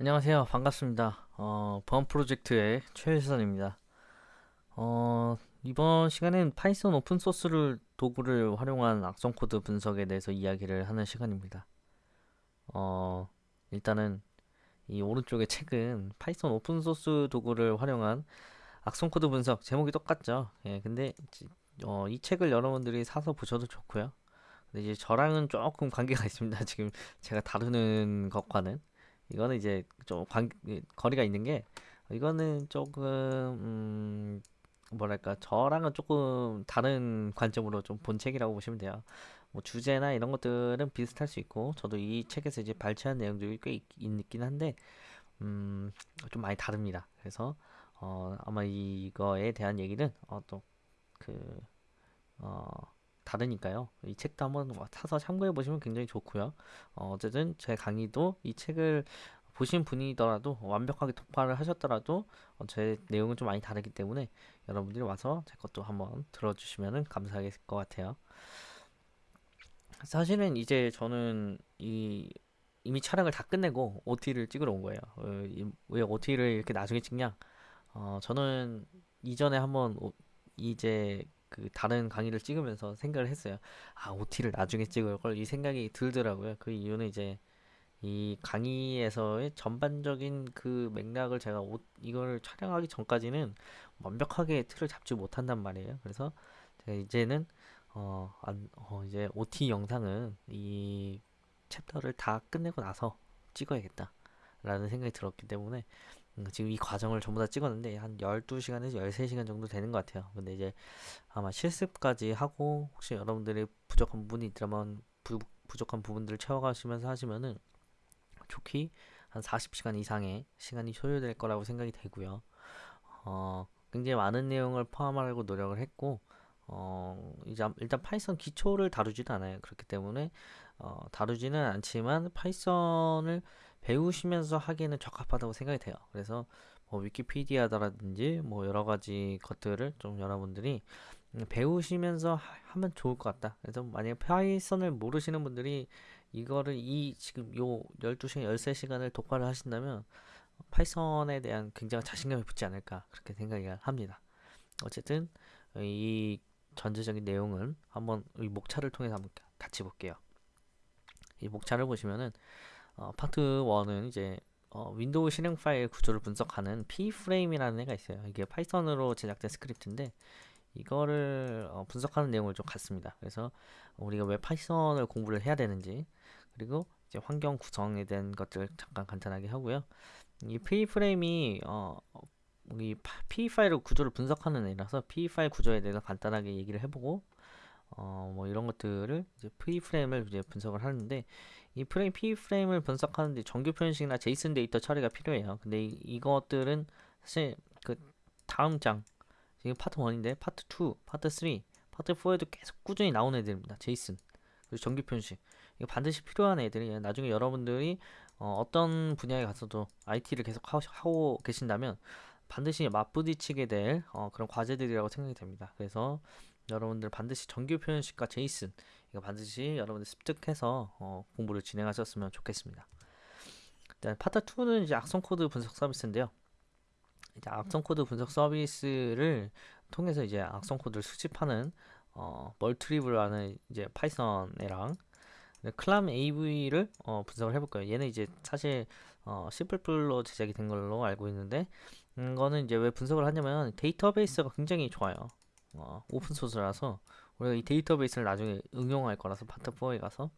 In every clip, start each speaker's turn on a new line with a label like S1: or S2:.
S1: 안녕하세요. 반갑습니다. 어, 보안 프로젝트의 최일선입니다. 어, 이번 시간은 파이썬 오픈소스를 도구를 활용한 악성 코드 분석에 대해서 이야기를 하는 시간입니다. 어, 일단은 이 오른쪽의 책은 파이썬 오픈소스 도구를 활용한 악성 코드 분석 제목이 똑같죠. 예, 근데 지- 어, 이 책을 여러분들이 사서 보셔도 좋고요. 근데 이제 저랑은 조금 관계가 있습니다. 지금 제가 다루는 것과는. 이거는 이제 좀 관, 이- 거리가 있는 게 이거는 조금 음, 뭐랄까 저랑은 조금 다른 관점으로 좀 본 책이라고 보시면 돼요. 뭐 주제나 이런 것들은 비슷할 수 있고 저도 이 책에서 이제 발췌한 내용들이 꽤 있, 있긴 한데 음, 좀 많이 다릅니다. 그래서 어, 아마 이거에 대한 얘기는 어, 또그 어, 다르니까요. 이 책도 한번 사서 참고해 보시면 굉장히 좋고요. 어, 어쨌든 제 강의도 이 책을 보신 분이더라도 완벽하게 독파를 하셨더라도 어, 제 내용은 좀 많이 다르기 때문에 여러분들이 와서 제 것도 한번 들어주시면 감사할 것 같아요. 사실은 이제 저는 이 이미 촬영을 다 끝내고 OT를 찍으러 온 거예요. 어, 이- 왜 OT를 이렇게 나중에 찍냐? 어, 저는 이전에 한번 오- 이제 그 다른 강의를 찍으면서 생각을 했어요. 아, OT를 나중에 찍을 걸 이 생각이 들더라고요. 그 이유는 이제 이 강의에서의 전반적인 그 맥락을 제가 오, 이걸 촬영하기 전까지는 완벽하게 틀을 잡지 못한단 말이에요. 그래서 제가 이제는 어, 안, 어, 이제 OT 영상은 이 챕터를 다 끝내고 나서 찍어야겠다라는 생각이 들었기 때문에 음, 지금 이 과정을 전부 다 찍었는데 한 12시간에서 13시간 정도 되는 것 같아요. 근데 이제 아마 실습까지 하고 혹시 여러분들이 부족한 부분이 있다면 부, 부족한 부분들을 채워가시면서 하시면은 족히 한 40시간 이상의 시간이 소요될 거라고 생각이 되고요. 어, 굉장히 많은 내용을 포함하려고 노력을 했고, 어, 이제 일단 파이썬 기초를 다루지도 않아요. 그렇기 때문에 어, 다루지는 않지만 파이썬을 배우시면서 하기에는 적합하다고 생각이 돼요. 그래서 뭐 위키피디아라든지 뭐 여러 가지 것들을 좀 여러분들이 음, 배우시면서 하- 하면 좋을 것 같다. 그래서 만약에 파이썬을 모르시는 분들이 이거를 이 지금 요 12시간, 13시간을 독파를 하신다면 파이썬에 대한 굉장한 자신감이 붙지 않을까 그렇게 생각이 합니다. 어쨌든 이 전체적인 내용은 한번 이 목차를 통해서 한번 같이 볼게요. 이 목차를 보시면은 어, 파트 1은 이제 어, 윈도우 실행 파일 구조를 분석하는 peframe이라는 애가 있어요. 이게 파이썬으로 제작된 스크립트인데 이거를 어, 분석하는 내용을 좀 갖습니다. 그래서 우리가 왜 파이썬을 공부를 해야 되는지 그리고 이제 환경 구성에 대한 것들 잠깐 간단하게 하고요. 이 peframe이 어, 이 PE 파일 구조를 분석하는 애라서 PE 파일 구조에 대해서 간단하게 얘기를 해보고 어, 뭐 이런 것들을 이제 peframe을 이제 분석을 하는데 이 peframe peframe을 분석하는데 정규 표현식이나 JSON 데이터 처리가 필요해요. 근데 이, 이것들은 사실 그 다음 장 지금 파트 1인데 파트 2, 파트 3, 파트 4에도 계속 꾸준히 나오는 애들입니다. JSON 그리고 정규 표현식 이거 반드시 필요한 애들이 나중에 여러분들이 어, 떤 분야에 가서도 IT를 계속 하, 하고 계신다면 반드시 맞부딪히게 될 어, 그런 과제들이라고 생각이 됩니다. 그래서 여러분들 반드시 정규 표현식과 JSON 이거 반드시 여러분들 습득해서 어, 공부를 진행하셨으면 좋겠습니다. 일단 파트 2는 이제 악성 코드 분석 서비스인데요. 이제 악성 코드 분석 서비스를 통해서 이제 악성 코드를 수집하는 어, Maltrieve라는 이제 파이썬이랑 ClamAV를 어, 분석을 해볼 거예요. 얘는 이제 사실 어, C++로 제작이 된 걸로 알고 있는데 이거는 이제 왜 분석을 하냐면 데이터베이스가 굉장히 좋아요. 어, 오픈 소스라서 우리가 이 데이터베이스를 나중에 응용할 거라서 파트 4에 가서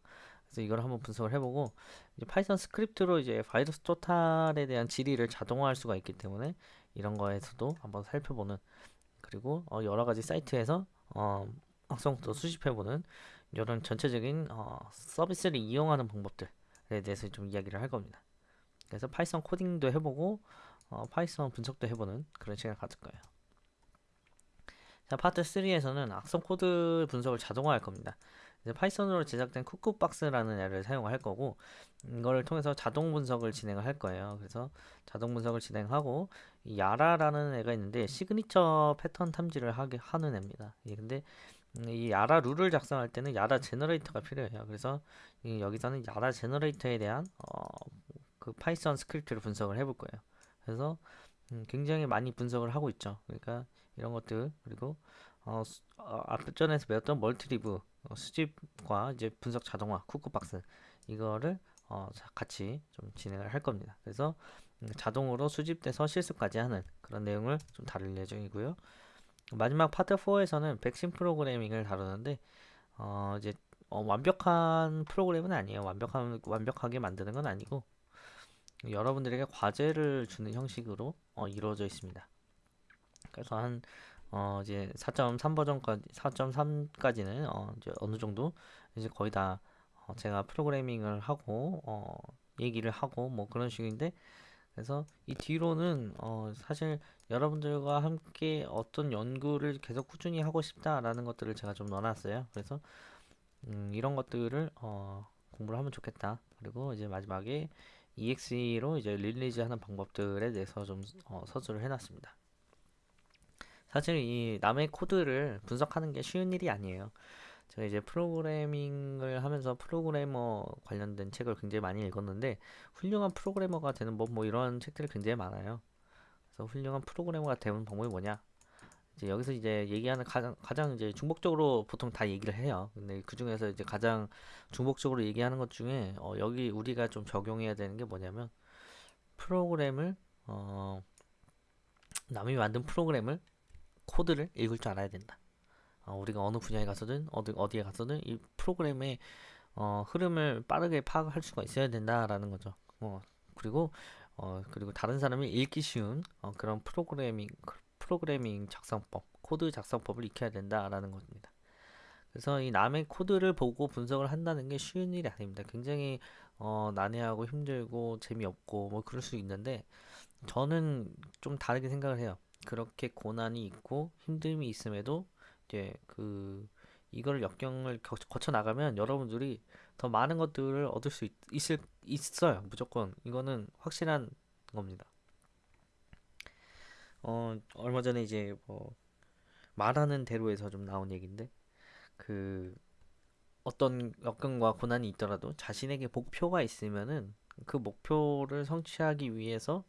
S1: 그래서 이걸 한번 분석을 해보고 이제 파이썬 스크립트로 이제 바이러스 토탈에 대한 질의를 자동화할 수가 있기 때문에 이런 거에서도 한번 살펴보는 그리고 어, 여러 가지 사이트에서 어, 악성 코드 수집해보는 이런 전체적인 어, 서비스를 이용하는 방법들에 대해서 좀 이야기를 할 겁니다. 그래서 파이썬 코딩도 해보고 어, 파이썬 분석도 해보는 그런 시간을 가질 거예요. 자, 파트 3에서는 악성 코드 분석을 자동화할 겁니다. 파이썬으로 제작된 쿠쿠박스라는 애를 사용할 거고 이거를 통해서 자동 분석을 진행을 할 거예요. 그래서 자동 분석을 진행하고 이 YARA라는 애가 있는데 시그니처 패턴 탐지를 하게 하는 애입니다. 예, 근데 음, 이 YARA 룰을 작성할 때는 YARA generator가 필요해요. 그래서 이 여기서는 YARA generator에 대한 어, 그 파이썬 스크립트를 분석을 해볼 거예요. 그래서 음, 굉장히 많이 분석을 하고 있죠. 그러니까 이런 것들 그리고 어, 수- 어, 앞전에서 배웠던 Maltrieve 어, 수집과 이제 분석 자동화 쿠쿠박스 이거를 어, 자- 같이 좀 진행을 할 겁니다. 그래서 음, 자동으로 수집돼서 실습까지 하는 그런 내용을 좀 다룰 예정이고요. 마지막 파트 4에서는 백신 프로그래밍을 다루는데 어, 이제 어, 완벽한 프로그램은 아니에요. 완벽한 완벽하게 만드는 건 아니고 여러분들에게 과제를 주는 형식으로 어, 이루어져 있습니다. 그래서 한 어, 이제 4.3 버전까지 4.3까지는 어, 이제 어느 정도 이제 거의 다 어, 제가 프로그래밍을 하고 어, 얘기를 하고 뭐 그런 식인데 그래서 이 뒤로는 어, 사실 여러분들과 함께 어떤 연구를 계속 꾸준히 하고 싶다라는 것들을 제가 좀 넣어놨어요. 그래서 음, 이런 것들을 어, 공부를 하면 좋겠다. 그리고 이제 마지막에 EXE로 이제 release 하는 방법들에 대해서 좀 어, 서술을 해놨습니다. 사실 이 남의 코드를 분석하는 게 쉬운 일이 아니에요. 제가 이제 프로그래밍을 하면서 프로그래머 관련된 책을 굉장히 많이 읽었는데 훌륭한 프로그래머가 되는 법 뭐 이런 책들이 굉장히 많아요. 그래서 훌륭한 프로그래머가 되는 방법이 뭐냐? 이제 여기서 이제 얘기하는 가장 가장 이제 중복적으로 보통 다 얘기를 해요. 근데 그 중에서 이제 가장 중복적으로 얘기하는 것 중에 어, 여기 우리가 좀 적용해야 되는 게 뭐냐면 프로그램을 어, 남이 만든 프로그램을 코드를 읽을 줄 알아야 된다. 어, 우리가 어느 분야에 가서든 어디 어디에 가서든 이 프로그램의 어, 흐름을 빠르게 파악할 수가 있어야 된다라는 거죠. 어, 그리고 어, 그리고 다른 사람이 읽기 쉬운 어, 그런 프로그래밍 프로그래밍 작성법, 코드 작성법을 익혀야 된다라는 겁니다. 그래서 이 남의 코드를 보고 분석을 한다는 게 쉬운 일이 아닙니다. 굉장히 어, 난해하고 힘들고 재미없고 뭐 그럴 수 있는데 저는 좀 다르게 생각을 해요. 그렇게 고난이 있고 힘듦이 있음에도 이제 그 이걸 역경을 겨- 거쳐 나가면 여러분들이 더 많은 것들을 얻을 수 있, 있을 있어요. 무조건 이거는 확실한 겁니다. 어 얼마 전에 이제 뭐 말하는 대로에서 좀 나온 얘기인데 그 어떤 역경과 고난이 있더라도 자신에게 목표가 있으면은 그 목표를 성취하기 위해서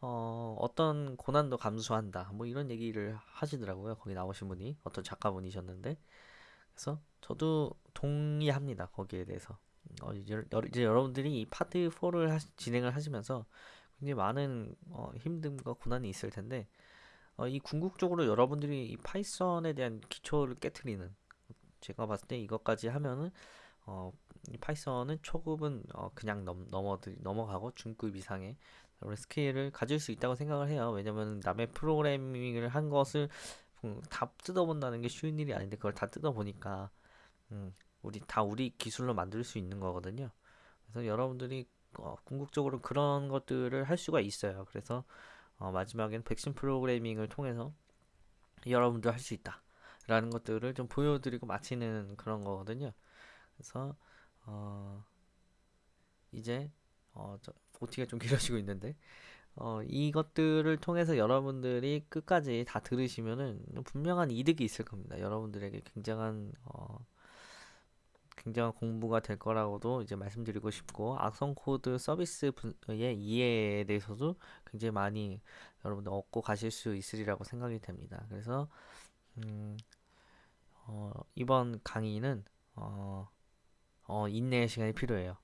S1: 어, 어떤 고난도 감수한다. 뭐 이런 얘기를 하시더라고요. 거기 나오신 분이 어떤 작가분이셨는데. 그래서 저도 동의합니다. 거기에 대해서. 어, 이제, 여- 이제 여러분들이 이 파트 4를 진행을 하시면서 굉장히 많은 어, 힘듦과 고난이 있을 텐데 어, 이 궁극적으로 여러분들이 이 파이썬에 대한 기초를 깨트리는 제가 봤을 때 이것까지 하면은 어, 이 파이썬은 초급은 어, 그냥 넘, 넘어 넘어가고 중급 이상의 그런 스킬을 가질 수 있다고 생각을 해요. 왜냐면 남의 프로그래밍을 한 것을 음, 다 뜯어본다는 게 쉬운 일이 아닌데 그걸 다 뜯어보니까 음, 우리 다 우리 기술로 만들 수 있는 거거든요. 그래서 여러분들이 어, 궁극적으로 그런 것들을 할 수가 있어요. 그래서 어, 마지막엔 백신 프로그래밍을 통해서 여러분도 할수 있다. 라는 것들을 좀 보여드리고 마치는 그런 거거든요. 그래서 어, 이제 어, 저, OT가 좀 길어지고 있는데 어, 이것들을 통해서 여러분들이 끝까지 다 들으시면은 분명한 이득이 있을 겁니다. 여러분들에게 굉장한 어, 굉장한 공부가 될 거라고도 이제 말씀드리고 싶고 악성 코드 서비스 분의 이해에 대해서도 굉장히 많이 여러분들 얻고 가실 수 있으리라고 생각이 됩니다. 그래서 음, 어, 이번 강의는 어, 어, 인내의 시간이 필요해요.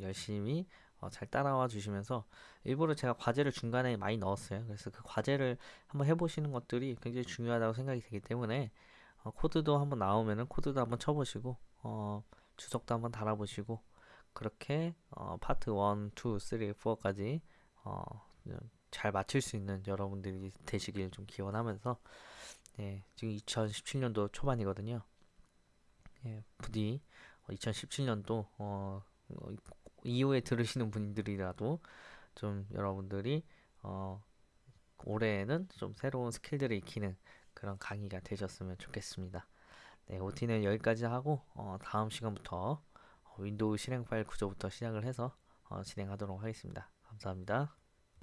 S1: 열심히 어, 잘 따라와 주시면서 일부러 제가 과제를 중간에 많이 넣었어요. 그래서 그 과제를 한번 해보시는 것들이 굉장히 중요하다고 생각이 되기 때문에 어, 코드도 한번 나오면은 코드도 한번 쳐보시고 어, 주석도 한번 달아보시고 그렇게 어, 파트 1, 2, 3, 4까지 어, 잘 맞출 수 있는 여러분들이 되시길 좀 기원하면서 예, 지금 2017년도 초반이거든요. 예, 부디 2017년도 어, 어, 이후에 들으시는 분들이라도 좀 여러분들이 어, 올해에는 좀 새로운 스킬들을 익히는 그런 강의가 되셨으면 좋겠습니다. 네, OT는 여기까지 하고 어, 다음 시간부터 윈도우 실행 파일 구조부터 시작을 해서 어, 진행하도록 하겠습니다. 감사합니다.